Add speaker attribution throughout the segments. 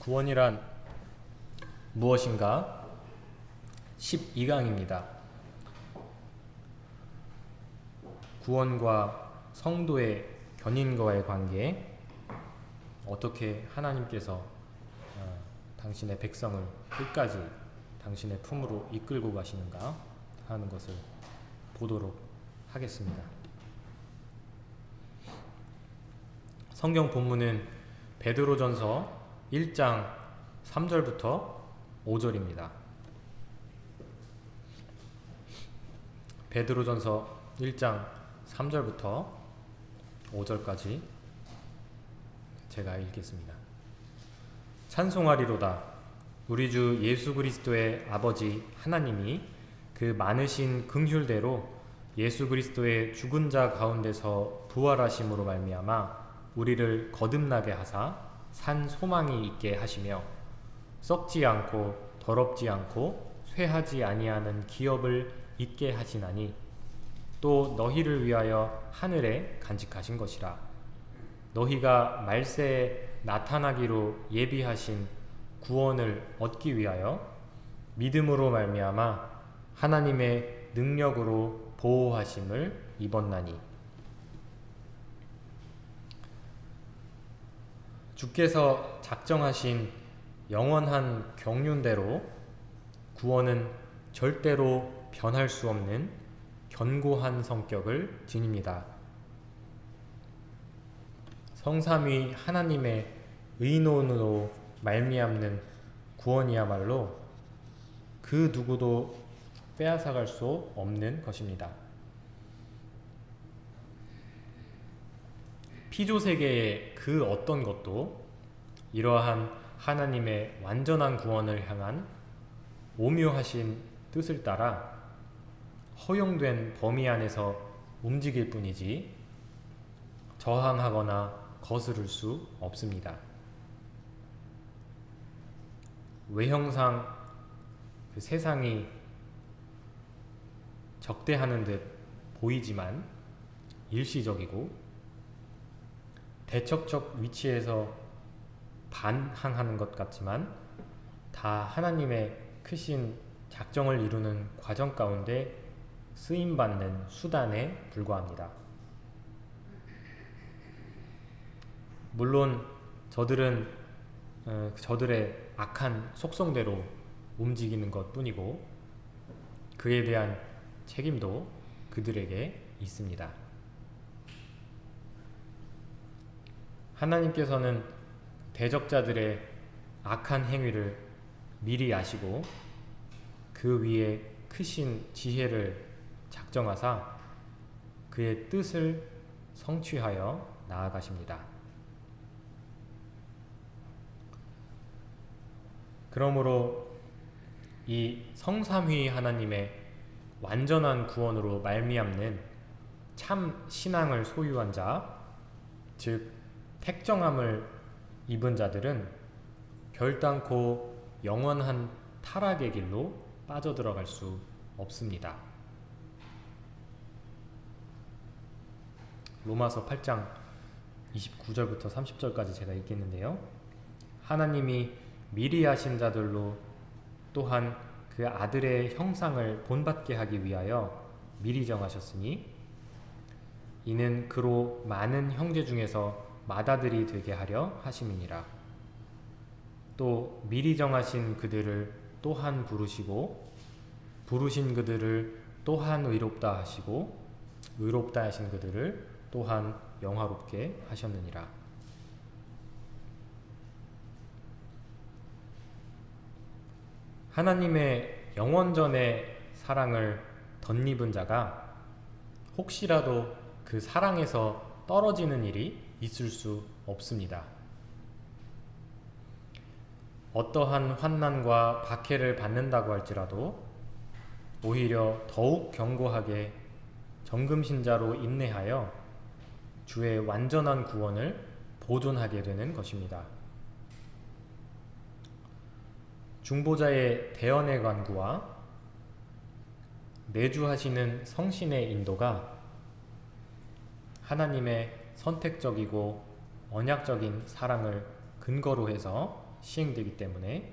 Speaker 1: 구원이란 무엇인가? 12강입니다. 구원과 성도의 견인과의 관계 어떻게 하나님께서 어, 당신의 백성을 끝까지 당신의 품으로 이끌고 가시는가 하는 것을 보도록 하겠습니다. 성경 본문은 베드로전서 1장 3절부터 5절입니다. 베드로전서 1장 3절부터 5절까지 제가 읽겠습니다. 찬송하리로다 우리 주 예수 그리스도의 아버지 하나님이 그 많으신 긍휼대로 예수 그리스도의 죽은 자 가운데서 부활하심으로 말미암아 우리를 거듭나게 하사 산 소망이 있게 하시며 썩지 않고 더럽지 않고 쇠하지 아니하는 기업을 있게 하시나니 또 너희를 위하여 하늘에 간직하신 것이라. 너희가 말세에 나타나기로 예비하신 구원을 얻기 위하여 믿음으로 말미암아 하나님의 능력으로 보호하심을 입었나니 주께서 작정하신 영원한 경륜대로 구원은 절대로 변할 수 없는 견고한 성격을 지닙니다. 성삼위 하나님의 의논으로 말미암는 구원이야말로 그 누구도 빼앗아갈 수 없는 것입니다. 피조 세계의 그 어떤 것도 이러한 하나님의 완전한 구원을 향한 오묘하신 뜻을 따라 허용된 범위 안에서 움직일 뿐이지 저항하거나 거스를 수 없습니다. 외형상 그 세상이 적대하는 듯 보이지만 일시적이고 대척적 위치에서 반항하는 것 같지만 다 하나님의 크신 작정을 이루는 과정 가운데 쓰임받는 수단에 불과합니다. 물론 저들은 어, 저들의 악한 속성대로 움직이는 것 뿐이고 그에 대한 책임도 그들에게 있습니다. 하나님께서는 대적자들의 악한 행위를 미리 아시고 그 위에 크신 지혜를 작정하사 그의 뜻을 성취하여 나아가십니다. 그러므로 이 성삼위 하나님의 완전한 구원으로 말미암는 참 신앙을 소유한 자, 즉 택정함을 입은 자들은 결단코 영원한 타락의 길로 빠져들어갈 수 없습니다. 로마서 8장 29절부터 30절까지 제가 읽겠는데요. 하나님이 미리 하신 자들로 또한 그 아들의 형상을 본받게 하기 위하여 미리 정하셨으니 이는 그로 많은 형제 중에서 맏아들이 되게 하려 하심이니라. 또 미리 정하신 그들을 또한 부르시고 부르신 그들을 또한 의롭다 하시고 의롭다 하신 그들을 또한 영화롭게 하셨느니라. 하나님의 영원전의 사랑을 덧입은 자가 혹시라도 그 사랑에서 떨어지는 일이 있을 수 없습니다. 어떠한 환난과 박해를 받는다고 할지라도 오히려 더욱 견고하게 정금신자로 인내하여 주의 완전한 구원을 보존하게 되는 것입니다. 중보자의 대언의 관구와 내주하시는 성신의 인도가 하나님의 선택적이고 언약적인 사랑을 근거로 해서 시행되기 때문에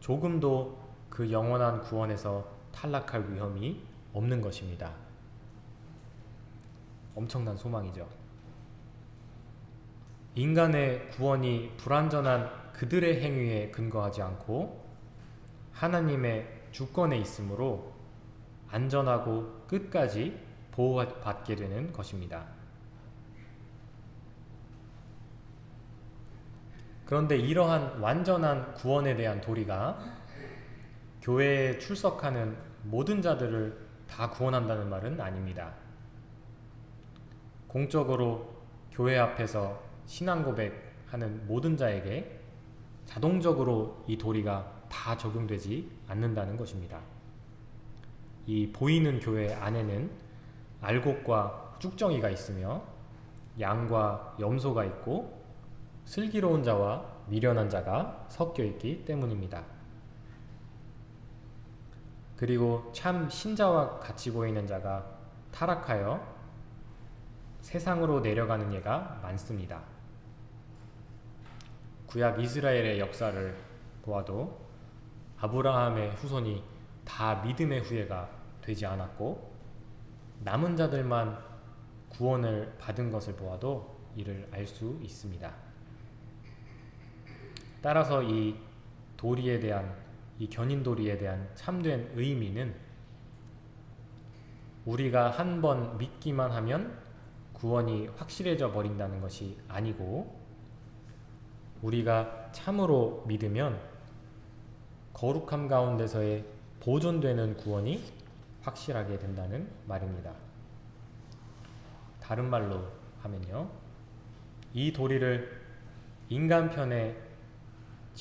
Speaker 1: 조금도 그 영원한 구원에서 탈락할 위험이 없는 것입니다. 엄청난 소망이죠. 인간의 구원이 불완전한 그들의 행위에 근거하지 않고 하나님의 주권에 있으므로 안전하고 끝까지 보호받게 되는 것입니다. 그런데 이러한 완전한 구원에 대한 도리가 교회에 출석하는 모든 자들을 다 구원한다는 말은 아닙니다. 공적으로 교회 앞에서 신앙 고백하는 모든 자에게 자동적으로 이 도리가 다 적용되지 않는다는 것입니다. 이 보이는 교회 안에는 알곡과 쭉정이가 있으며 양과 염소가 있고 슬기로운 자와 미련한 자가 섞여 있기 때문입니다. 그리고 참 신자와 같이 보이는 자가 타락하여 세상으로 내려가는 예가 많습니다. 구약 이스라엘의 역사를 보아도 아브라함의 후손이 다 믿음의 후예가 되지 않았고 남은 자들만 구원을 받은 것을 보아도 이를 알 수 있습니다. 따라서 이 도리에 대한 이 견인 도리에 대한 참된 의미는 우리가 한 번 믿기만 하면 구원이 확실해져 버린다는 것이 아니고 우리가 참으로 믿으면 거룩함 가운데서의 보존되는 구원이 확실하게 된다는 말입니다. 다른 말로 하면요. 이 도리를 인간 편에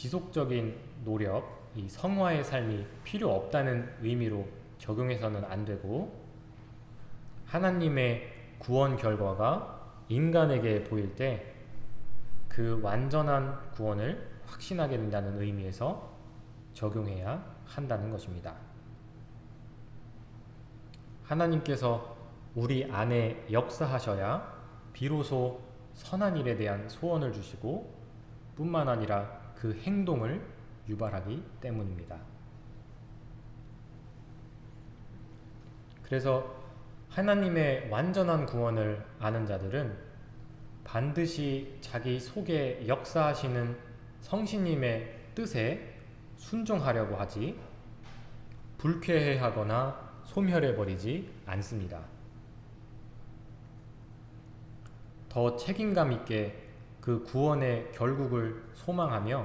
Speaker 1: 지속적인 노력, 이 성화의 삶이 필요 없다는 의미로 적용해서는 안 되고 하나님의 구원 결과가 인간에게 보일 때 그 완전한 구원을 확신하게 된다는 의미에서 적용해야 한다는 것입니다. 하나님께서 우리 안에 역사하셔야 비로소 선한 일에 대한 소원을 주시고 뿐만 아니라 그 행동을 유발하기 때문입니다. 그래서 하나님의 완전한 구원을 아는 자들은 반드시 자기 속에 역사하시는 성신님의 뜻에 순종하려고 하지 불쾌해하거나 소멸해버리지 않습니다. 더 책임감 있게 그 구원의 결국을 소망하며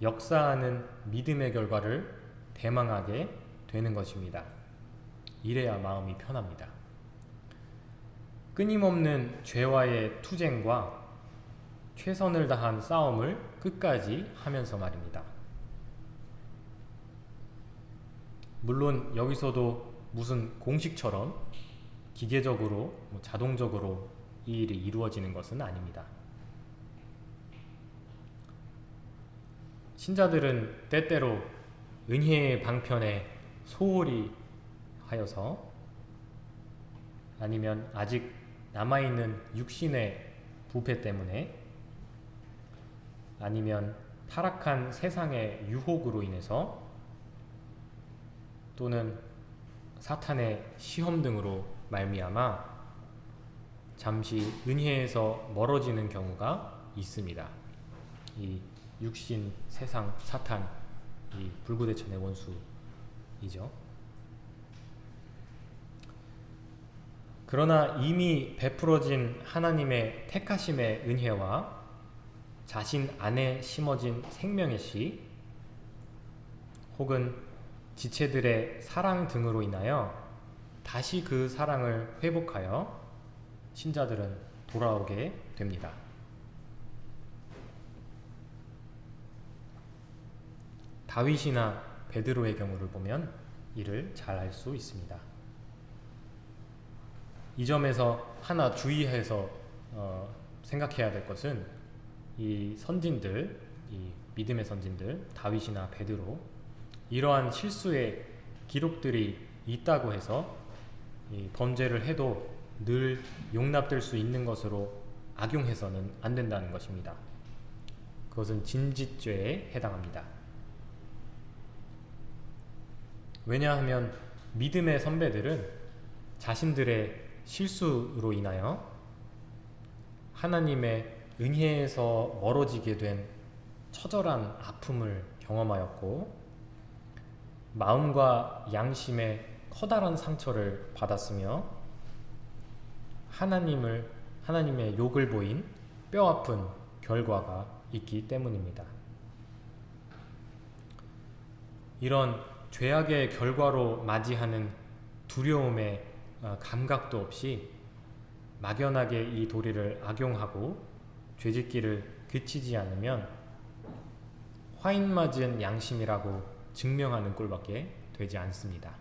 Speaker 1: 역사하는 믿음의 결과를 대망하게 되는 것입니다. 이래야 마음이 편합니다. 끊임없는 죄와의 투쟁과 최선을 다한 싸움을 끝까지 하면서 말입니다. 물론 여기서도 무슨 공식처럼 기계적으로 뭐 자동적으로 이 일이 이루어지는 것은 아닙니다. 신자들은 때때로 은혜의 방편에 소홀히 하여서 아니면 아직 남아있는 육신의 부패 때문에 아니면 타락한 세상의 유혹으로 인해서 또는 사탄의 시험 등으로 말미암아 잠시 은혜에서 멀어지는 경우가 있습니다. 이 육신, 세상, 사탄, 이 불구대천의 원수이죠. 그러나 이미 베풀어진 하나님의 택하심의 은혜와 자신 안에 심어진 생명의 씨 혹은 지체들의 사랑 등으로 인하여 다시 그 사랑을 회복하여 신자들은 돌아오게 됩니다. 다윗이나 베드로의 경우를 보면 이를 잘 알 수 있습니다. 이 점에서 하나 주의해서 어, 생각해야 될 것은 이 선진들, 이 믿음의 선진들, 다윗이나 베드로 이러한 실수의 기록들이 있다고 해서 범죄를 해도 늘 용납될 수 있는 것으로 악용해서는 안 된다는 것입니다. 그것은 진짓죄에 해당합니다. 왜냐하면 믿음의 선배들은 자신들의 실수로 인하여 하나님의 은혜에서 멀어지게 된 처절한 아픔을 경험하였고 마음과 양심의 커다란 상처를 받았으며 하나님을 하나님의 욕을 보인 뼈아픈 결과가 있기 때문입니다. 이런 죄악의 결과로 맞이하는 두려움의 어, 감각도 없이 막연하게 이 도리를 악용하고 죄짓기를 그치지 않으면 화인 맞은 양심이라고 증명하는 꼴밖에 되지 않습니다.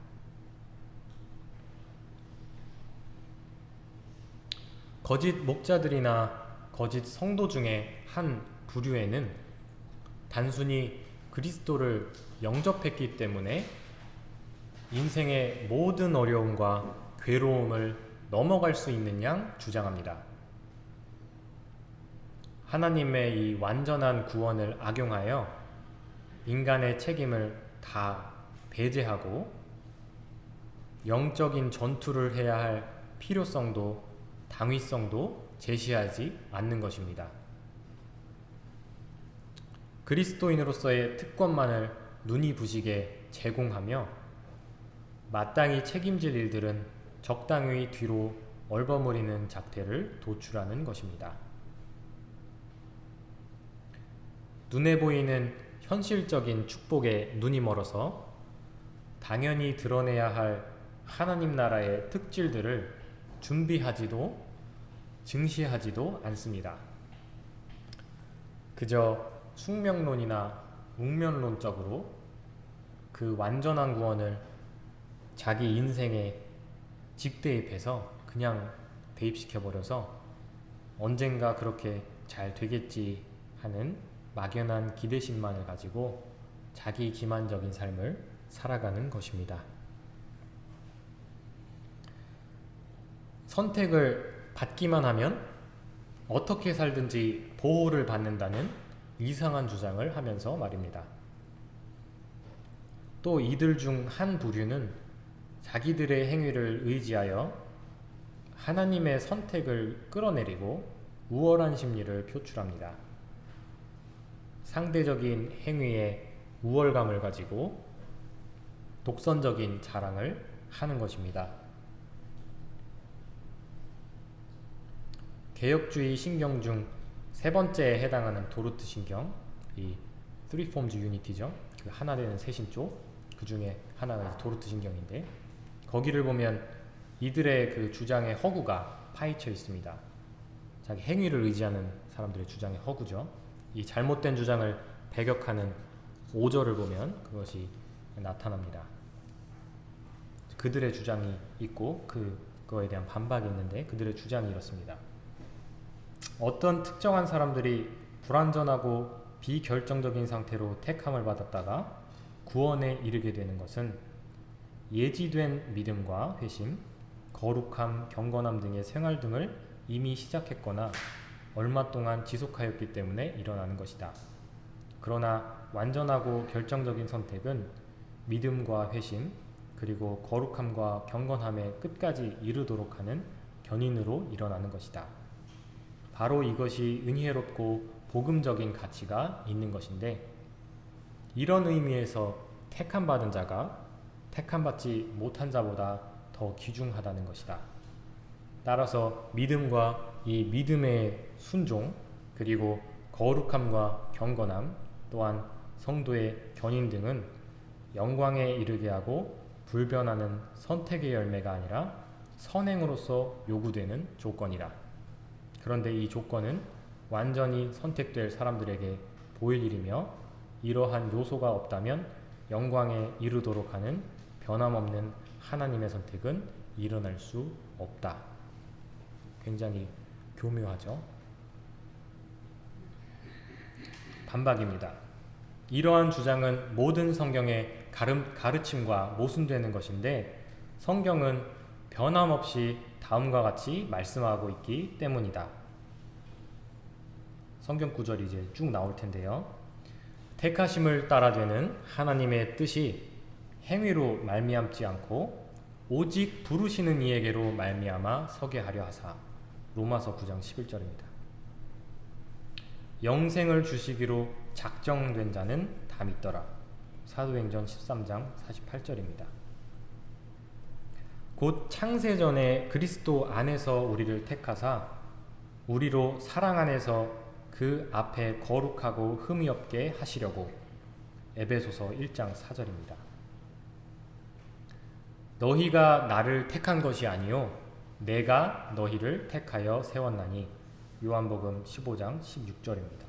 Speaker 1: 거짓 목자들이나 거짓 성도 중에 한 부류에는 단순히 그리스도를 영접했기 때문에 인생의 모든 어려움과 괴로움을 넘어갈 수 있는 양 주장합니다. 하나님의 이 완전한 구원을 악용하여 인간의 책임을 다 배제하고 영적인 전투를 해야 할 필요성도 당위성도 제시하지 않는 것입니다. 그리스도인으로서의 특권만을 눈이 부시게 제공하며 마땅히 책임질 일들은 적당히 뒤로 얼버무리는 작태를 도출하는 것입니다. 눈에 보이는 현실적인 축복에 눈이 멀어서 당연히 드러내야 할 하나님 나라의 특질들을 준비하지도 증시하지도 않습니다. 그저 숙명론이나 웅면론적으로 그 완전한 구원을 자기 인생에 직대입해서 그냥 대입시켜버려서 언젠가 그렇게 잘 되겠지 하는 막연한 기대심만을 가지고 자기 기만적인 삶을 살아가는 것입니다. 선택을 받기만 하면 어떻게 살든지 보호를 받는다는 이상한 주장을 하면서 말입니다. 또 이들 중 한 부류는 자기들의 행위를 의지하여 하나님의 선택을 끌어내리고 우월한 심리를 표출합니다. 상대적인 행위에 우월감을 가지고 독선적인 자랑을 하는 것입니다. 개혁주의 신경 중 세 번째에 해당하는 도르트 신경, 이 Three Forms Unity죠. 그 하나 되는 세신조, 그 중에 하나가 도르트 신경인데 거기를 보면 이들의 그 주장의 허구가 파헤쳐 있습니다. 자기 행위를 의지하는 사람들의 주장의 허구죠. 이 잘못된 주장을 배격하는 5절을 보면 그것이 나타납니다. 그들의 주장이 있고 그거에 대한 반박이 있는데 그들의 주장이 이렇습니다. 어떤 특정한 사람들이 불완전하고 비결정적인 상태로 택함을 받았다가 구원에 이르게 되는 것은 예지된 믿음과 회심, 거룩함, 경건함 등의 생활 등을 이미 시작했거나 얼마 동안 지속하였기 때문에 일어나는 것이다. 그러나 완전하고 결정적인 선택은 믿음과 회심, 그리고 거룩함과 경건함에 끝까지 이르도록 하는 견인으로 일어나는 것이다. 바로 이것이 은혜롭고 복음적인 가치가 있는 것인데 이런 의미에서 택함 받은 자가 택함 받지 못한 자보다 더 귀중하다는 것이다. 따라서 믿음과 이 믿음의 순종 그리고 거룩함과 경건함 또한 성도의 견인 등은 영광에 이르게 하고 불변하는 선택의 열매가 아니라 선행으로서 요구되는 조건이다. 그런데 이 조건은 완전히 선택될 사람들에게 보일 일이며 이러한 요소가 없다면 영광에 이르도록 하는 변함없는 하나님의 선택은 일어날 수 없다. 굉장히 교묘하죠. 반박입니다. 이러한 주장은 모든 성경의 가르침과 모순되는 것인데 성경은 변함없이 다음과 같이 말씀하고 있기 때문이다. 성경 구절이 이제 쭉 나올 텐데요. 택하심을 따라 되는 하나님의 뜻이 행위로 말미암지 않고 오직 부르시는 이에게로 말미암아 서게 하려 하사 로마서 9장 11절입니다. 영생을 주시기로 작정된 자는 다 믿더라. 사도행전 13장 48절입니다. 곧 창세전에 그리스도 안에서 우리를 택하사 우리로 사랑 안에서 그 앞에 거룩하고 흠이 없게 하시려고 에베소서 1장 4절입니다. 너희가 나를 택한 것이 아니요 내가 너희를 택하여 세웠나니 요한복음 15장 16절입니다.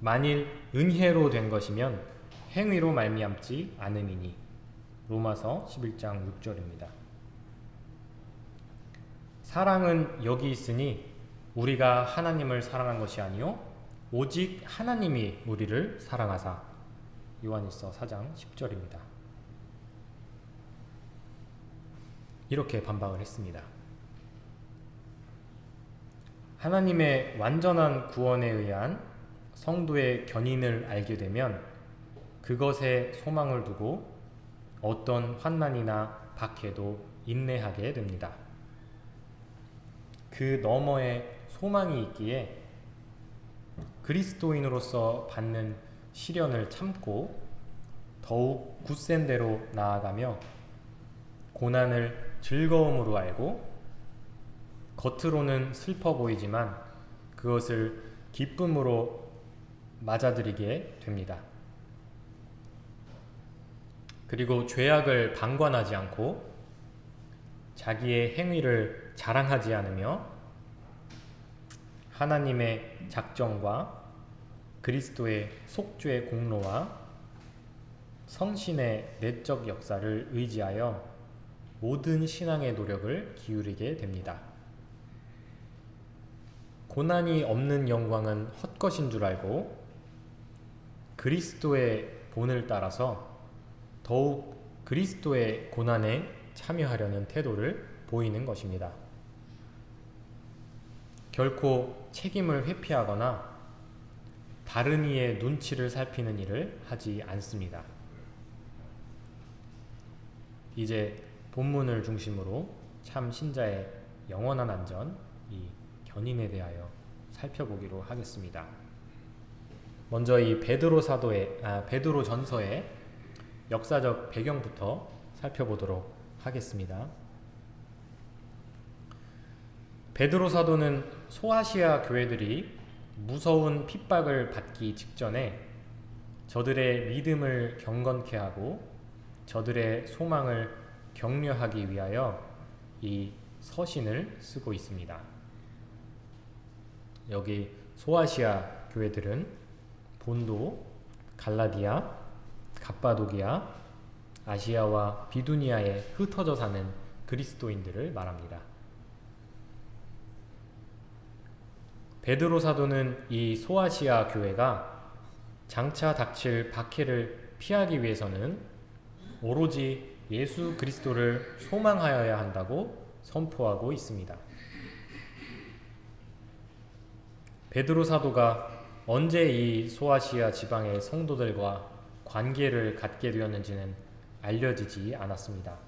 Speaker 1: 만일 은혜로 된 것이면 행위로 말미암지 않음이니 로마서 11장 6절입니다. 사랑은 여기 있으니 우리가 하나님을 사랑한 것이 아니요 오직 하나님이 우리를 사랑하사 요한일서 4장 10절입니다. 이렇게 반박을 했습니다. 하나님의 완전한 구원에 의한 성도의 견인을 알게 되면 그것에 소망을 두고 어떤 환난이나 박해도 인내하게 됩니다. 그 너머에 소망이 있기에 그리스도인으로서 받는 시련을 참고 더욱 굳센 대로 나아가며 고난을 즐거움으로 알고 겉으로는 슬퍼 보이지만 그것을 기쁨으로 맞아들이게 됩니다. 그리고 죄악을 방관하지 않고 자기의 행위를 자랑하지 않으며 하나님의 작정과 그리스도의 속죄의 공로와 성신의 내적 역사를 의지하여 모든 신앙의 노력을 기울이게 됩니다. 고난이 없는 영광은 헛것인 줄 알고 그리스도의 본을 따라서 더욱 그리스도의 고난에 참여하려는 태도를 보이는 것입니다. 결코 책임을 회피하거나 다른 이의 눈치를 살피는 일을 하지 않습니다. 이제 본문을 중심으로 참 신자의 영원한 안전, 이 견인에 대하여 살펴보기로 하겠습니다. 먼저 이 베드로 사도의 아, 베드로 전서의 역사적 배경부터 살펴보도록 하겠습니다. 베드로 사도는 소아시아 교회들이 무서운 핍박을 받기 직전에 저들의 믿음을 경건케 하고 저들의 소망을 격려하기 위하여 이 서신을 쓰고 있습니다. 여기 소아시아 교회들은 본도, 갈라디아, 갑바도기아, 아시아와 비두니아에 흩어져 사는 그리스도인들을 말합니다. 베드로 사도는 이 소아시아 교회가 장차 닥칠 박해를 피하기 위해서는 오로지 예수 그리스도를 소망하여야 한다고 선포하고 있습니다. 베드로 사도가 언제 이 소아시아 지방의 성도들과 관계를 갖게 되었는지는 알려지지 않았습니다.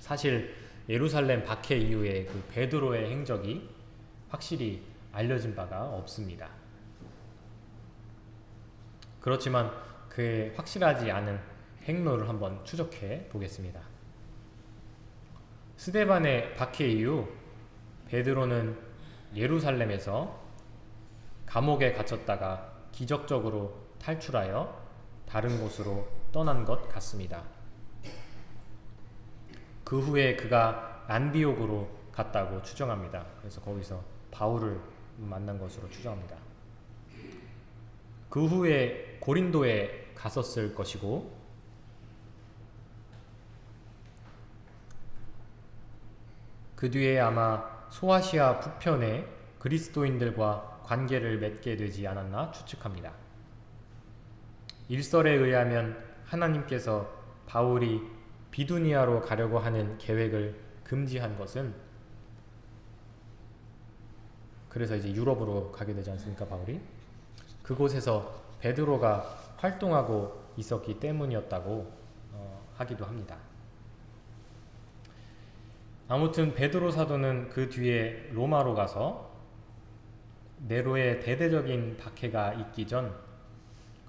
Speaker 1: 사실 예루살렘 박해 이후에 그 베드로의 행적이 확실히 알려진 바가 없습니다. 그렇지만 그의 확실하지 않은 행로를 한번 추적해 보겠습니다. 스데반의 박해 이후 베드로는 예루살렘에서 감옥에 갇혔다가 기적적으로 탈출하여 다른 곳으로 떠난 것 같습니다. 그 후에 그가 안디옥으로 갔다고 추정합니다. 그래서 거기서 바울을 만난 것으로 추정합니다. 그 후에 고린도에 갔었을 것이고 그 뒤에 아마 소아시아 북편에 그리스도인들과 관계를 맺게 되지 않았나 추측합니다. 일설에 의하면 하나님께서 바울이 비두니아로 가려고 하는 계획을 금지한 것은 그래서 이제 유럽으로 가게 되지 않습니까 바울이? 그곳에서 베드로가 활동하고 있었기 때문이었다고 어, 하기도 합니다. 아무튼 베드로 사도는 그 뒤에 로마로 가서 네로의 대대적인 박해가 있기 전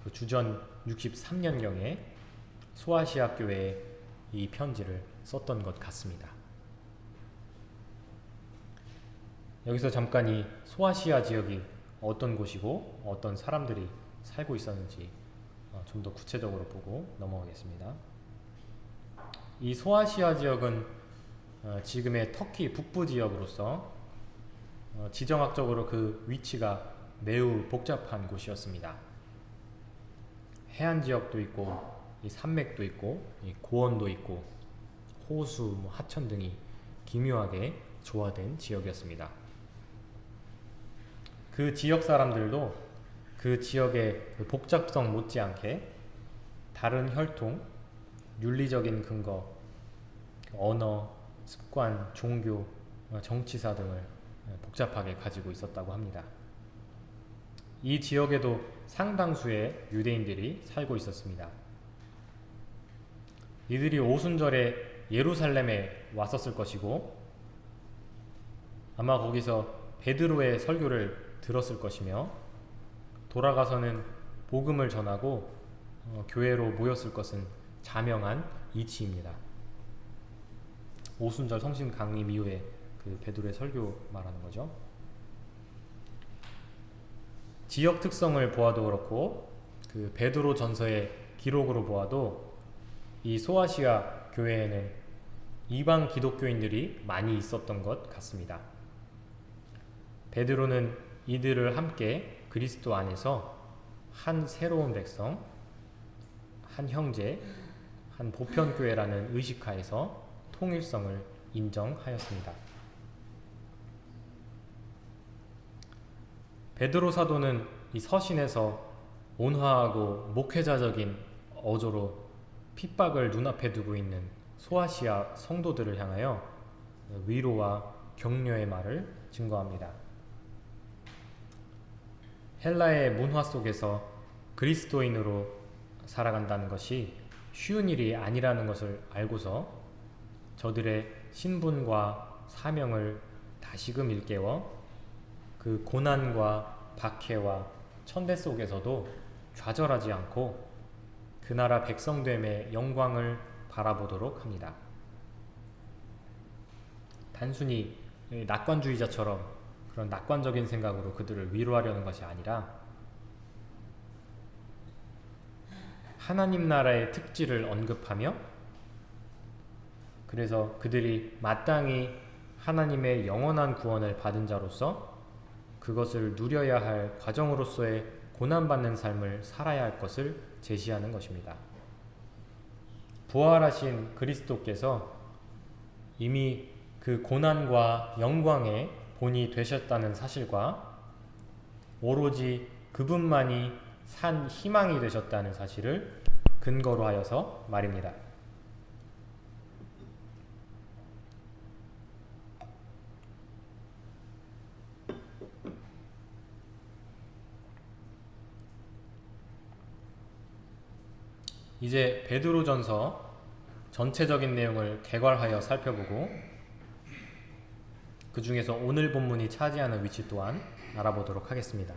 Speaker 1: 그 주전 63년경에 소아시아 교회에 이 편지를 썼던 것 같습니다. 여기서 잠깐 이 소아시아 지역이 어떤 곳이고 어떤 사람들이 살고 있었는지 어, 좀더 구체적으로 보고 넘어가겠습니다. 이 소아시아 지역은 어, 지금의 터키 북부 지역으로서 어, 지정학적으로 그 위치가 매우 복잡한 곳이었습니다. 해안 지역도 있고 산맥도 있고 고원도 있고 호수, 뭐 하천 등이 기묘하게 조화된 지역이었습니다. 그 지역 사람들도 그 지역의 그 복잡성 못지않게 다른 혈통, 윤리적인 근거, 언어, 습관, 종교, 어, 정치사 등을 어, 복잡하게 가지고 있었다고 합니다. 이 지역에도 상당수의 유대인들이 살고 있었습니다. 이들이 오순절에 예루살렘에 왔었을 것이고 아마 거기서 베드로의 설교를 들었을 것이며 돌아가서는 복음을 전하고 어, 교회로 모였을 것은 자명한 이치입니다. 오순절 성신 강림 이후에 그 베드로의 설교 말하는 거죠. 지역 특성을 보아도 그렇고 그 베드로 전서의 기록으로 보아도 이 소아시아 교회에는 이방 기독교인들이 많이 있었던 것 같습니다. 베드로는 이들을 함께 그리스도 안에서 한 새로운 백성, 한 형제, 한 보편교회라는 의식하에서 통일성을 인정하였습니다. 베드로 사도는 이 서신에서 온화하고 목회자적인 어조로 핍박을 눈앞에 두고 있는 소아시아 성도들을 향하여 위로와 격려의 말을 증거합니다. 헬라의 문화 속에서 그리스도인으로 살아간다는 것이 쉬운 일이 아니라는 것을 알고서 저들의 신분과 사명을 다시금 일깨워 그 고난과 박해와 천대 속에서도 좌절하지 않고 그 나라 백성됨의 영광을 바라보도록 합니다. 단순히 낙관주의자처럼 그런 낙관적인 생각으로 그들을 위로하려는 것이 아니라 하나님 나라의 특질을 언급하며 그래서 그들이 마땅히 하나님의 영원한 구원을 받은 자로서 그것을 누려야 할 과정으로서의 고난받는 삶을 살아야 할 것을 제시하는 것입니다. 부활하신 그리스도께서 이미 그 고난과 영광의 본이 되셨다는 사실과 오로지 그분만이 산 희망이 되셨다는 사실을 근거로 하여서 말입니다. 이제 베드로전서 전체적인 내용을 개괄하여 살펴보고 그 중에서 오늘 본문이 차지하는 위치 또한 알아보도록 하겠습니다.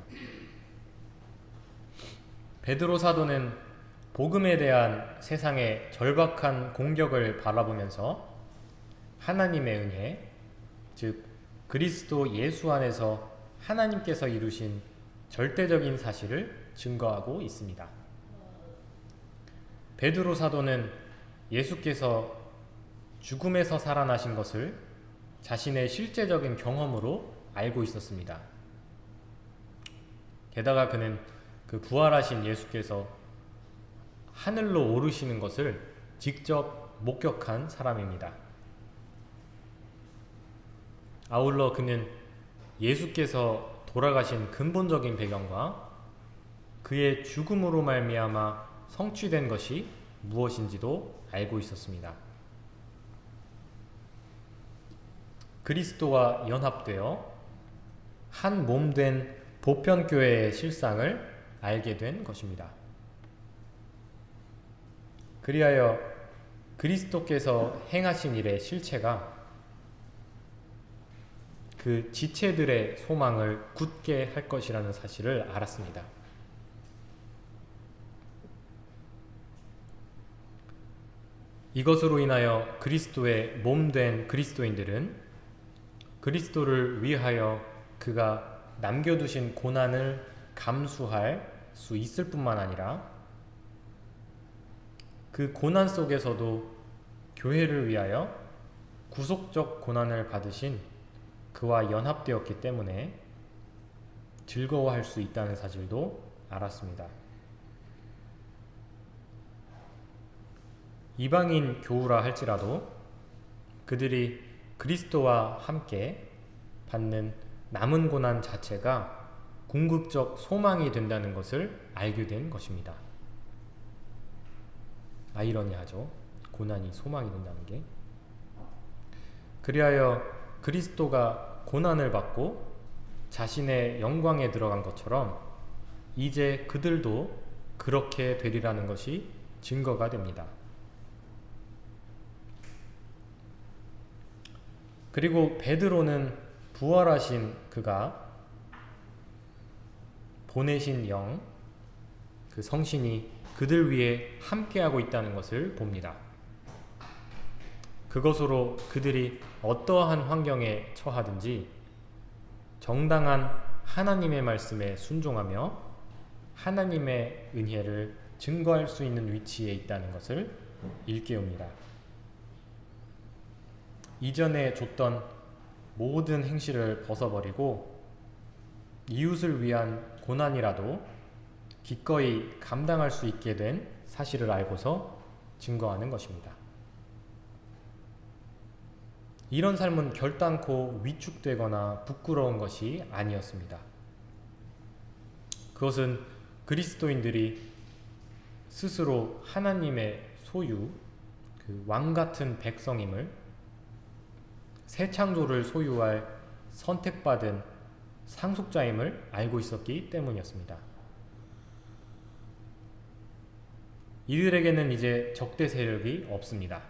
Speaker 1: 베드로 사도는 복음에 대한 세상의 절박한 공격을 바라보면서 하나님의 은혜, 즉 그리스도 예수 안에서 하나님께서 이루신 절대적인 사실을 증거하고 있습니다. 베드로 사도는 예수께서 죽음에서 살아나신 것을 자신의 실제적인 경험으로 알고 있었습니다. 게다가 그는 그 부활하신 예수께서 하늘로 오르시는 것을 직접 목격한 사람입니다. 아울러 그는 예수께서 돌아가신 근본적인 배경과 그의 죽음으로 말미암아 성취된 것이 무엇인지도 알고 있었습니다. 그리스도와 연합되어 한 몸 된 보편교회의 실상을 알게 된 것입니다. 그리하여 그리스도께서 행하신 일의 실체가 그 지체들의 소망을 굳게 할 것이라는 사실을 알았습니다. 이것으로 인하여 그리스도의 몸 된 그리스도인들은 그리스도를 위하여 그가 남겨두신 고난을 감수할 수 있을 뿐만 아니라 그 고난 속에서도 교회를 위하여 구속적 고난을 받으신 그와 연합되었기 때문에 즐거워할 수 있다는 사실도 알았습니다. 이방인 교우라 할지라도 그들이 그리스도와 함께 받는 남은 고난 자체가 궁극적 소망이 된다는 것을 알게 된 것입니다. 아이러니하죠. 고난이 소망이 된다는 게. 그리하여 그리스도가 고난을 받고 자신의 영광에 들어간 것처럼 이제 그들도 그렇게 되리라는 것이 증거가 됩니다. 그리고 베드로는 부활하신 그가 보내신 영, 그 성신이 그들 위에 함께하고 있다는 것을 봅니다. 그것으로 그들이 어떠한 환경에 처하든지 정당한 하나님의 말씀에 순종하며 하나님의 은혜를 증거할 수 있는 위치에 있다는 것을 일깨웁니다. 이전에 줬던 모든 행실을 벗어버리고 이웃을 위한 고난이라도 기꺼이 감당할 수 있게 된 사실을 알고서 증거하는 것입니다. 이런 삶은 결단코 위축되거나 부끄러운 것이 아니었습니다. 그것은 그리스도인들이 스스로 하나님의 소유, 그 왕 같은 백성임을 새 창조를 소유할 선택받은 상속자임을 알고 있었기 때문이었습니다. 이들에게는 이제 적대 세력이 없습니다.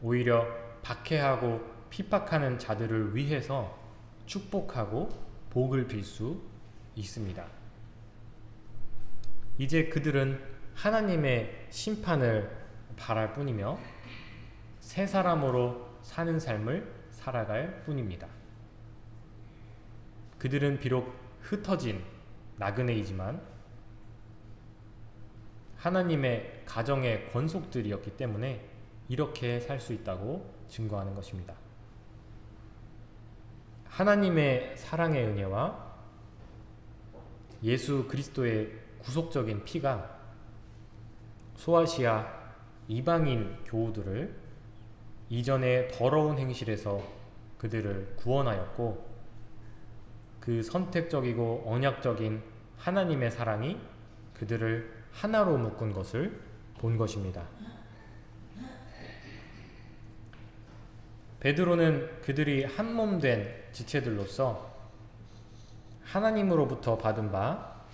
Speaker 1: 오히려 박해하고 핍박하는 자들을 위해서 축복하고 복을 빌 수 있습니다. 이제 그들은 하나님의 심판을 바랄 뿐이며 새 사람으로 사는 삶을 살아갈 뿐입니다. 그들은 비록 흩어진 나그네이지만 하나님의 가정의 권속들이었기 때문에 이렇게 살 수 있다고 증거하는 것입니다. 하나님의 사랑의 은혜와 예수 그리스도의 구속적인 피가 소아시아 이방인 교우들을 이전의 더러운 행실에서 그들을 구원하였고 그 선택적이고 언약적인 하나님의 사랑이 그들을 하나로 묶은 것을 본 것입니다. 베드로는 그들이 한 몸 된 지체들로서 하나님으로부터 받은 바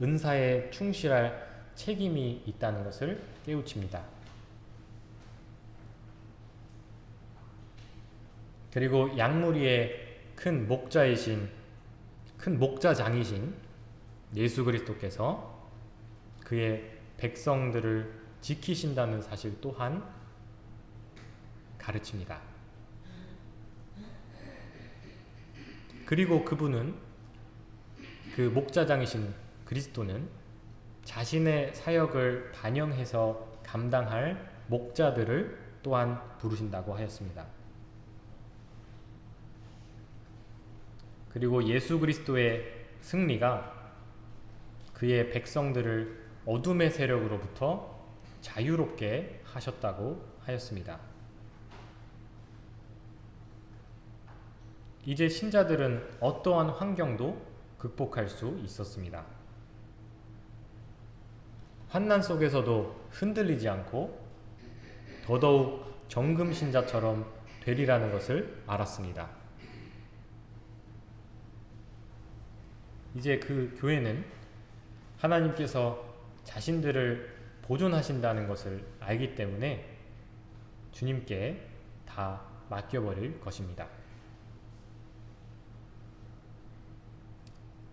Speaker 1: 은사에 충실할 책임이 있다는 것을 깨우칩니다. 그리고 양무리의 큰 목자이신 큰 목자장이신 예수 그리스도께서 그의 백성들을 지키신다는 사실 또한 가르칩니다. 그리고 그분은 그 목자장이신 그리스도는 자신의 사역을 반영해서 감당할 목자들을 또한 부르신다고 하였습니다. 그리고 예수 그리스도의 승리가 그의 백성들을 어둠의 세력으로부터 자유롭게 하셨다고 하였습니다. 이제 신자들은 어떠한 환경도 극복할 수 있었습니다. 환난 속에서도 흔들리지 않고 더더욱 정금 신자처럼 되리라는 것을 알았습니다. 이제 그 교회는 하나님께서 자신들을 보존하신다는 것을 알기 때문에 주님께 다 맡겨버릴 것입니다.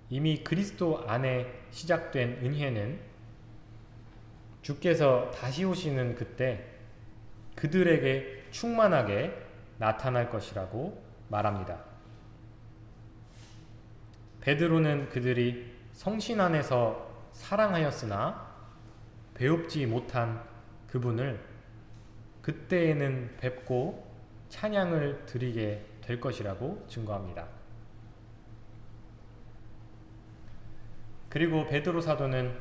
Speaker 1: 이미 그리스도 안에 시작된 은혜는 주께서 다시 오시는 그때 그들에게 충만하게 나타날 것이라고 말합니다. 베드로는 그들이 성신 안에서 사랑하였으나 배웁지 못한 그분을 그때에는 뵙고 찬양을 드리게 될 것이라고 증거합니다. 그리고 베드로 사도는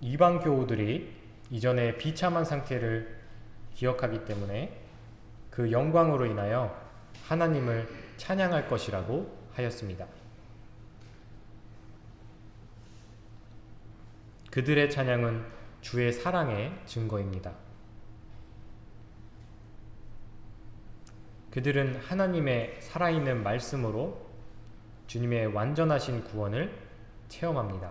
Speaker 1: 이방 교우들이 이전에 비참한 상태를 기억하기 때문에 그 영광으로 인하여 하나님을 찬양할 것이라고 하였습니다. 그들의 찬양은 주의 사랑의 증거입니다. 그들은 하나님의 살아있는 말씀으로 주님의 완전하신 구원을 체험합니다.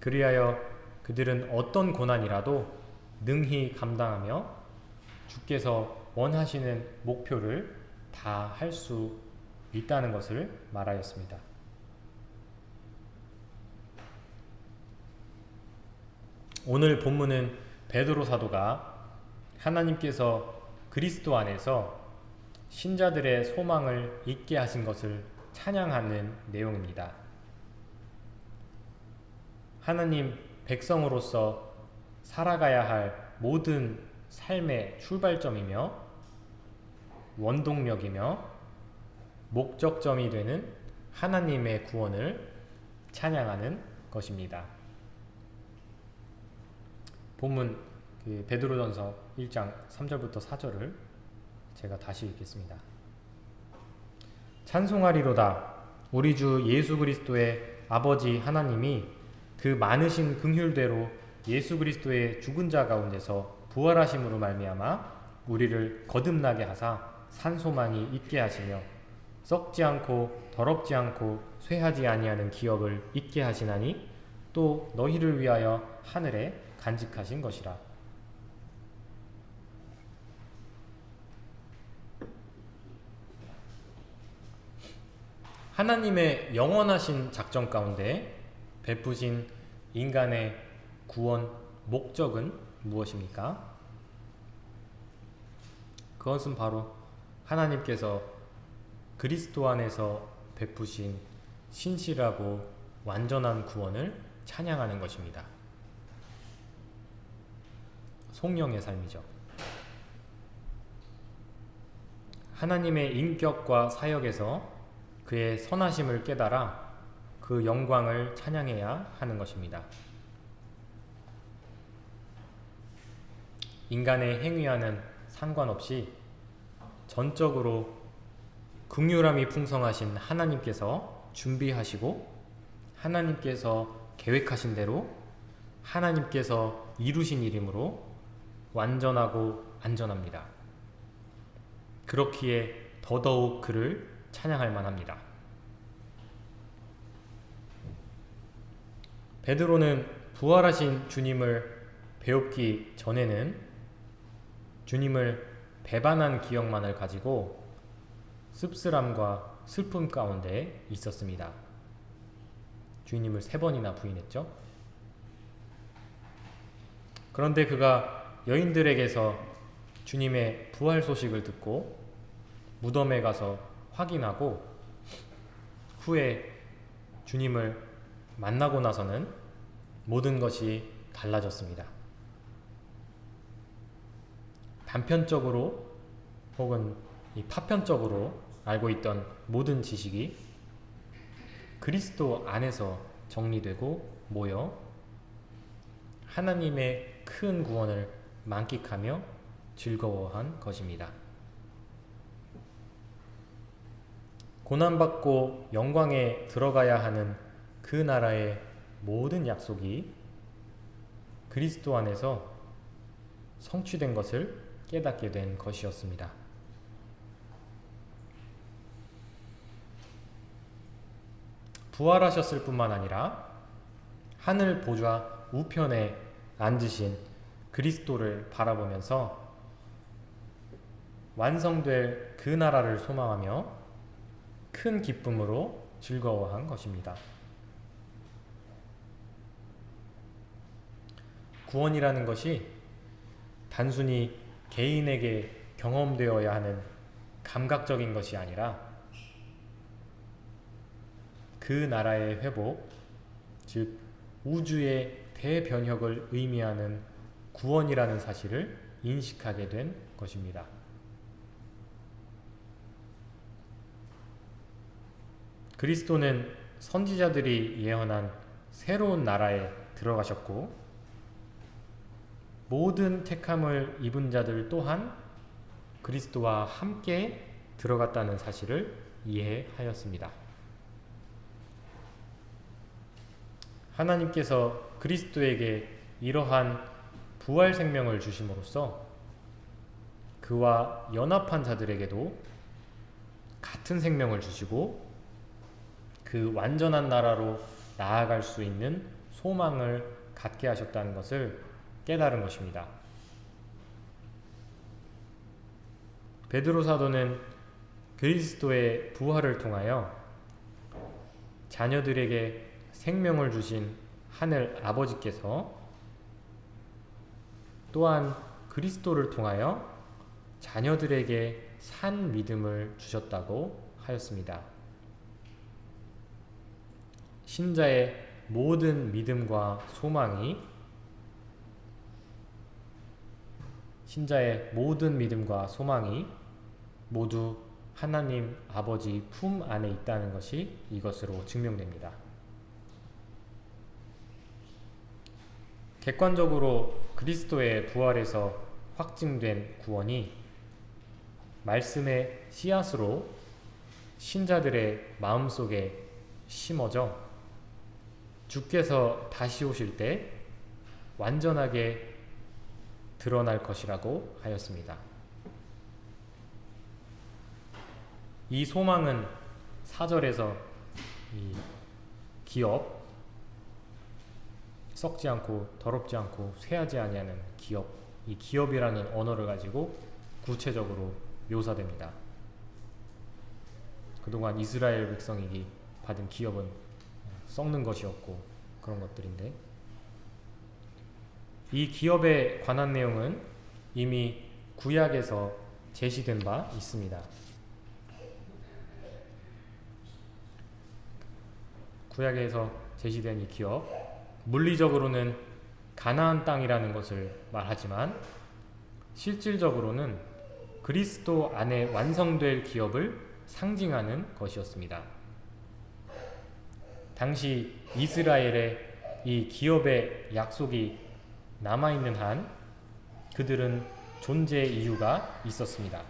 Speaker 1: 그리하여 그들은 어떤 고난이라도 능히 감당하며 주께서 원하시는 목표를 다 할 수 있다는 것을 말하였습니다. 오늘 본문은 베드로 사도가 하나님께서 그리스도 안에서 신자들의 소망을 잊게 하신 것을 찬양하는 내용입니다. 하나님 백성으로서 살아가야 할 모든 삶의 출발점이며 원동력이며 목적점이 되는 하나님의 구원을 찬양하는 것입니다. 본문 그 베드로전서 1장 3절부터 4절을 제가 다시 읽겠습니다. 찬송하리로다 우리 주 예수 그리스도의 아버지 하나님이 그 많으신 긍휼대로 예수 그리스도의 죽은 자 가운데서 부활하심으로 말미암아 우리를 거듭나게 하사 산소망이 있게 하시며 썩지 않고 더럽지 않고 쇠하지 아니하는 기업을 있게 하시나니 또 너희를 위하여 하늘에 간직하신 것이라. 하나님의 영원하신 작전 가운데 베푸신 인간의 구원 목적은 무엇입니까? 그것은 바로 하나님께서 그리스도 안에서 베푸신 신실하고 완전한 구원을 찬양하는 것입니다. 송영의 삶이죠. 하나님의 인격과 사역에서 그의 선하심을 깨달아 그 영광을 찬양해야 하는 것입니다. 인간의 행위와는 상관없이 전적으로 극률함이 풍성하신 하나님께서 준비하시고 하나님께서 계획하신 대로 하나님께서 이루신 일이므로 완전하고 안전합니다. 그렇기에 더더욱 그를 찬양할 만합니다. 베드로는 부활하신 주님을 배웁기 전에는 주님을 배반한 기억만을 가지고 씁쓸함과 슬픔 가운데 있었습니다. 주님을 세 번이나 부인했죠. 그런데 그가 여인들에게서 주님의 부활 소식을 듣고 무덤에 가서 확인하고 후에 주님을 만나고 나서는 모든 것이 달라졌습니다. 단편적으로 혹은 파편적으로 알고 있던 모든 지식이 그리스도 안에서 정리되고 모여 하나님의 큰 구원을 만끽하며 즐거워한 것입니다. 고난받고 영광에 들어가야 하는 그 나라의 모든 약속이 그리스도 안에서 성취된 것을 깨닫게 된 것이었습니다. 부활하셨을 뿐만 아니라 하늘 보좌 우편에 앉으신 그리스도를 바라보면서 완성될 그 나라를 소망하며 큰 기쁨으로 즐거워한 것입니다. 구원이라는 것이 단순히 개인에게 경험되어야 하는 감각적인 것이 아니라 그 나라의 회복, 즉 우주의 대변혁을 의미하는 구원이라는 사실을 인식하게 된 것입니다. 그리스도는 선지자들이 예언한 새로운 나라에 들어가셨고 모든 택함을 입은 자들 또한 그리스도와 함께 들어갔다는 사실을 이해하였습니다. 하나님께서 그리스도에게 이러한 부활 생명을 주심으로써 그와 연합한 자들에게도 같은 생명을 주시고 그 완전한 나라로 나아갈 수 있는 소망을 갖게 하셨다는 것을 깨달은 것입니다. 베드로 사도는 그리스도의 부활을 통하여 자녀들에게 생명을 주신 하늘 아버지께서 또한 그리스도를 통하여 자녀들에게 산 믿음을 주셨다고 하였습니다. 신자의 모든 믿음과 소망이 신자의 모든 믿음과 소망이 모두 하나님 아버지 품 안에 있다는 것이 이것으로 증명됩니다. 객관적으로 그리스도의 부활에서 확증된 구원이 말씀의 씨앗으로 신자들의 마음속에 심어져 주께서 다시 오실 때 완전하게 드러날 것이라고 하였습니다. 이 소망은 사절에서 이 기업 썩지 않고 더럽지 않고 쇠하지 아니하는 기업 이 기업이라는 언어를 가지고 구체적으로 묘사됩니다. 그동안 이스라엘 백성이 받은 기업은 썩는 것이었고 그런 것들인데 이 기업에 관한 내용은 이미 구약에서 제시된 바 있습니다. 구약에서 제시된 이 기업 물리적으로는 가나안 땅이라는 것을 말하지만 실질적으로는 그리스도 안에 완성될 기업을 상징하는 것이었습니다. 당시 이스라엘의 이 기업의 약속이 남아있는 한 그들은 존재 이유가 있었습니다.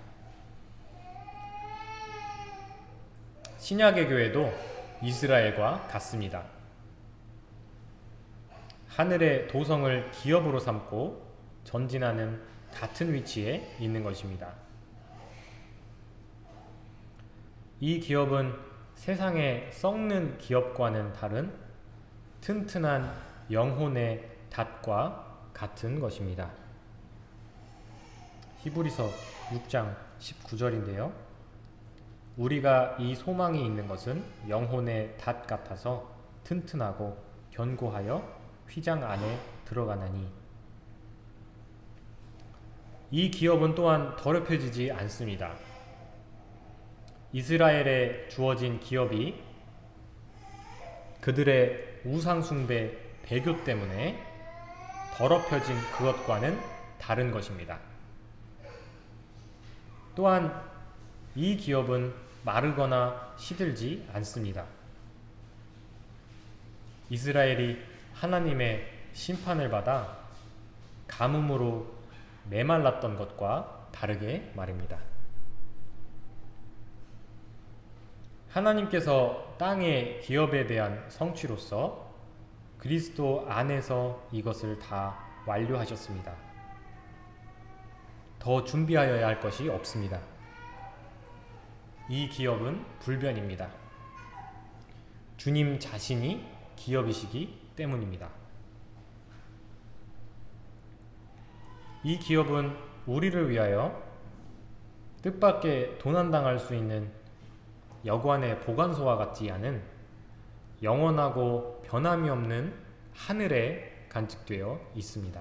Speaker 1: 신약의 교회도 이스라엘과 같습니다. 하늘의 도성을 기업으로 삼고 전진하는 같은 위치에 있는 것입니다. 이 기업은 세상의 썩는 기업과는 다른 튼튼한 영혼의 닷과 같은 것입니다. 히브리서 6장 19절인데요. 우리가 이 소망이 있는 것은 영혼의 닷 같아서 튼튼하고 견고하여 휘장 안에 들어가나니 이 기업은 또한 더럽혀지지 않습니다. 이스라엘에 주어진 기업이 그들의 우상숭배 배교 때문에 더럽혀진 그것과는 다른 것입니다. 또한 이 기업은 마르거나 시들지 않습니다. 이스라엘이 하나님의 심판을 받아 가뭄으로 메말랐던 것과 다르게 말입니다. 하나님께서 땅의 기업에 대한 성취로서 그리스도 안에서 이것을 다 완료하셨습니다. 더 준비하여야 할 것이 없습니다. 이 기업은 불변입니다. 주님 자신이 기업이시기 때문입니다. 이 기업은 우리를 위하여 뜻밖의 도난당할 수 있는 여관의 보관소와 같지 않은 영원하고 변함이 없는 하늘에 간직되어 있습니다.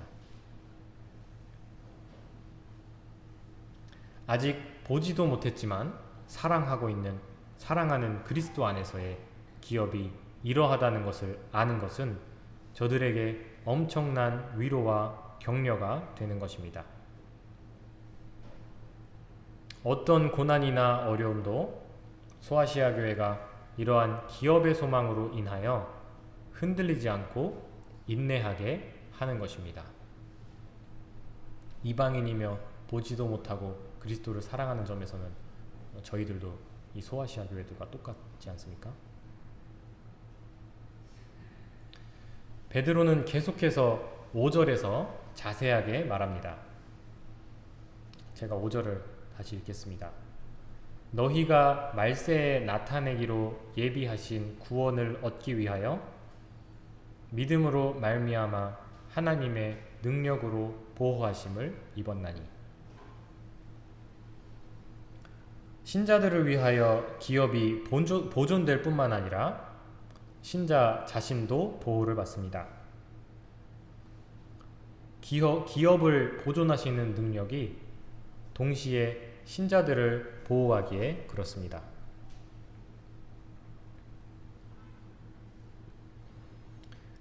Speaker 1: 아직 보지도 못했지만 사랑하고 있는 사랑하는 그리스도 안에서의 기업이 이러하다는 것을 아는 것은 저들에게 엄청난 위로와 격려가 되는 것입니다. 어떤 고난이나 어려움도 소아시아 교회가 이러한 기업의 소망으로 인하여 흔들리지 않고 인내하게 하는 것입니다. 이방인이며 보지도 못하고 그리스도를 사랑하는 점에서는 저희들도 이 소아시아 교회들과 똑같지 않습니까? 베드로는 계속해서 5절에서 자세하게 말합니다. 제가 5절을 다시 읽겠습니다. 너희가 말세에 나타내기로 예비하신 구원을 얻기 위하여 믿음으로 말미암아 하나님의 능력으로 보호하심을 입었나니 신자들을 위하여 기업이 보존될 뿐만 아니라 신자 자신도 보호를 받습니다. 기업, 기업을 보존하시는 능력이 동시에 신자들을 보호하기에 그렇습니다.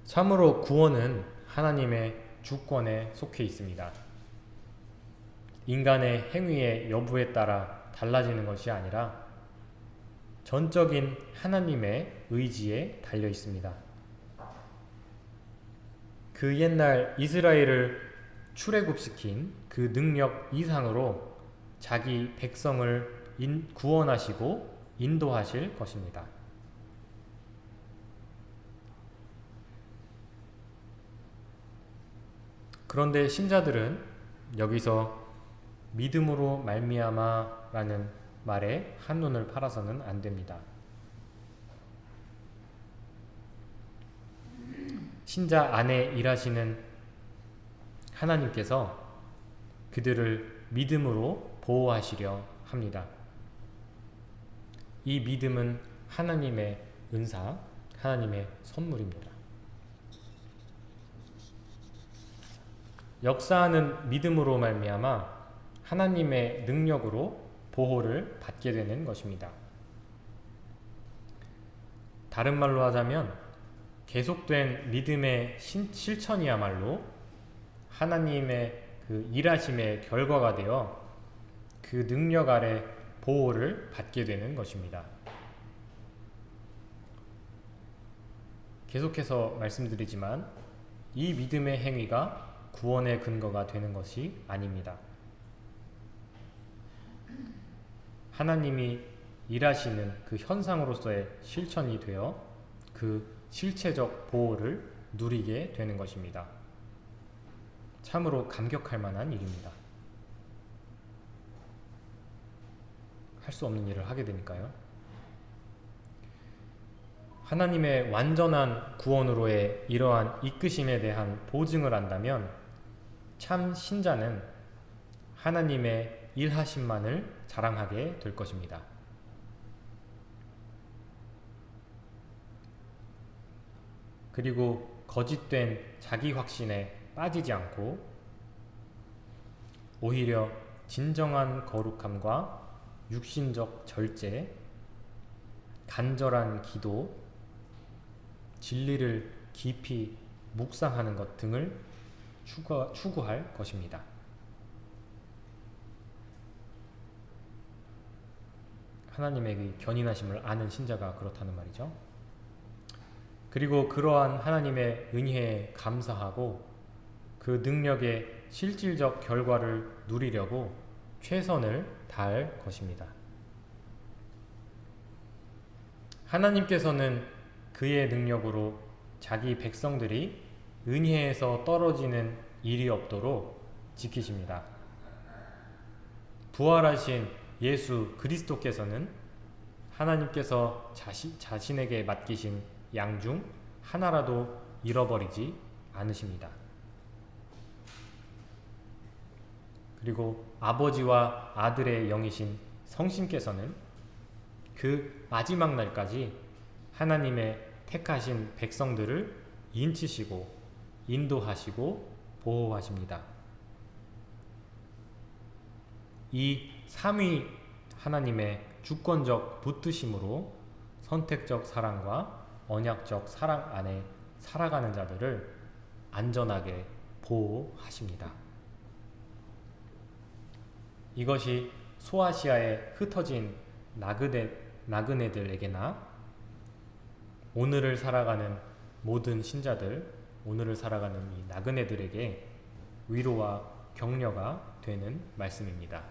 Speaker 1: 참으로 구원은 하나님의 주권에 속해 있습니다. 인간의 행위의 여부에 따라 달라지는 것이 아니라 전적인 하나님의 의지에 달려 있습니다. 그 옛날 이스라엘을 출애굽시킨 그 능력 이상으로 자기 백성을 인, 구원하시고 인도하실 것입니다. 그런데 신자들은 여기서 믿음으로 말미암아 라는 말에 한눈을 팔아서는 안 됩니다. 신자 안에 일하시는 하나님께서 그들을 믿음으로 보호하시려 합니다. 이 믿음은 하나님의 은사, 하나님의 선물입니다. 역사하는 믿음으로 말미암아 하나님의 능력으로 보호를 받게 되는 것입니다. 다른 말로 하자면 계속된 믿음의 실천이야말로 하나님의 그 일하심의 결과가 되어 그 능력 아래 보호를 받게 되는 것입니다. 계속해서 말씀드리지만 이 믿음의 행위가 구원의 근거가 되는 것이 아닙니다. 하나님이 일하시는 그 현상으로서의 실천이 되어 그 실체적 보호를 누리게 되는 것입니다. 참으로 감격할 만한 일입니다. 할 수 없는 일을 하게 되니까요. 하나님의 완전한 구원으로의 이러한 이끄심에 대한 보증을 한다면 참 신자는 하나님의 일하심만을 자랑하게 될 것입니다. 그리고 거짓된 자기 확신에 빠지지 않고 오히려 진정한 거룩함과 육신적 절제, 간절한 기도, 진리를 깊이 묵상하는 것 등을 추구, 추구할 것입니다. 하나님의 그 견인하심을 아는 신자가 그렇다는 말이죠. 그리고 그러한 하나님의 은혜에 감사하고 그 능력의 실질적 결과를 누리려고 최선을 다할 것입니다. 하나님께서는 그의 능력으로 자기 백성들이 은혜에서 떨어지는 일이 없도록 지키십니다. 부활하신 예수 그리스도께서는 하나님께서 자시, 자신에게 맡기신 양 중 하나라도 잃어버리지 않으십니다. 그리고 아버지와 아들의 영이신 성신께서는 그 마지막 날까지 하나님의 택하신 백성들을 인치시고 인도하시고 보호하십니다. 이 삼위 하나님의 주권적 붙드심으로 선택적 사랑과 언약적 사랑 안에 살아가는 자들을 안전하게 보호하십니다. 이것이 소아시아에 흩어진 나그네, 나그네들에게나 오늘을 살아가는 모든 신자들, 오늘을 살아가는 이 나그네들에게 위로와 격려가 되는 말씀입니다.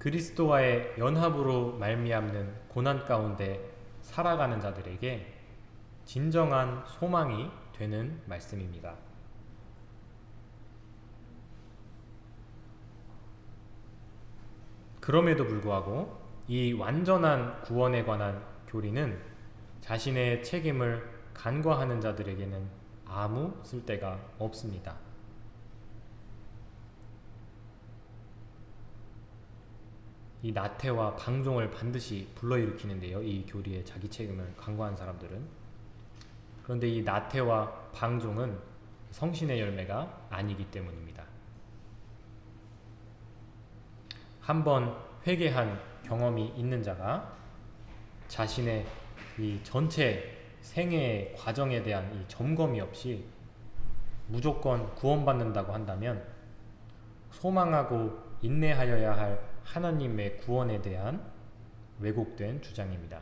Speaker 1: 그리스도와의 연합으로 말미암는 고난 가운데 살아가는 자들에게 진정한 소망이 되는 말씀입니다. 그럼에도 불구하고 이 완전한 구원에 관한 교리는 자신의 책임을 간과하는 자들에게는 아무 쓸데가 없습니다. 이 나태와 방종을 반드시 불러일으키는데요. 이 교리에 자기 책임을 간과한 사람들은. 그런데 이 나태와 방종은 성신의 열매가 아니기 때문입니다. 한번 회개한 경험이 있는 자가 자신의 이 전체 생애의 과정에 대한 이 점검이 없이 무조건 구원받는다고 한다면 소망하고 인내하여야 할 하나님의 구원에 대한 왜곡된 주장입니다.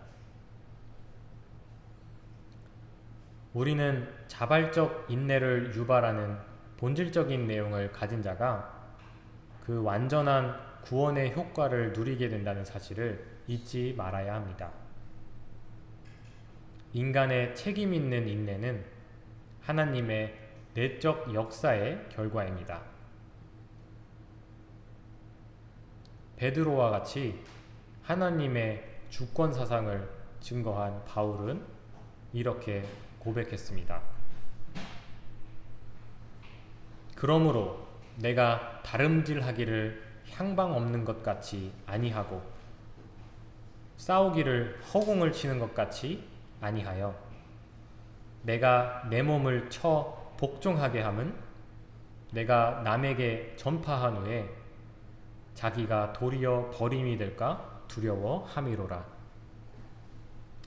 Speaker 1: 우리는 자발적 인내를 유발하는 본질적인 내용을 가진 자가 그 완전한 구원의 효과를 누리게 된다는 사실을 잊지 말아야 합니다. 인간의 책임 있는 인내는 하나님의 내적 역사의 결과입니다. 베드로와 같이 하나님의 주권 사상을 증거한 바울은 이렇게 고백했습니다. 그러므로 내가 다름질하기를 향방 없는 것 같이 아니하고 싸우기를 허공을 치는 것 같이 아니하여 내가 내 몸을 쳐 복종하게 함은 내가 남에게 전파한 후에 자기가 도리어 버림이 될까 두려워함이로라.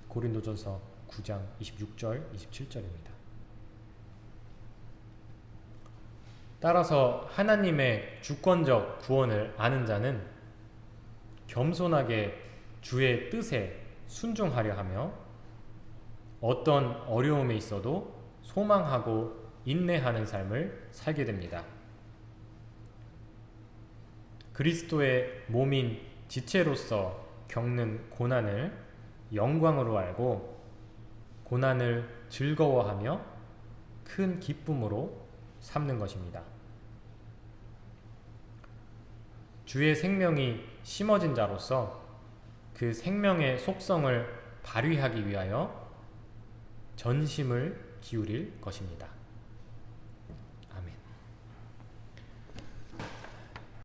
Speaker 1: 고린도전서 9장 26절 27절입니다. 따라서 하나님의 주권적 구원을 아는 자는 겸손하게 주의 뜻에 순종하려 하며 어떤 어려움에 있어도 소망하고 인내하는 삶을 살게 됩니다. 그리스도의 몸인 지체로서 겪는 고난을 영광으로 알고 고난을 즐거워하며 큰 기쁨으로 삼는 것입니다. 주의 생명이 심어진 자로서 그 생명의 속성을 발휘하기 위하여 전심을 기울일 것입니다.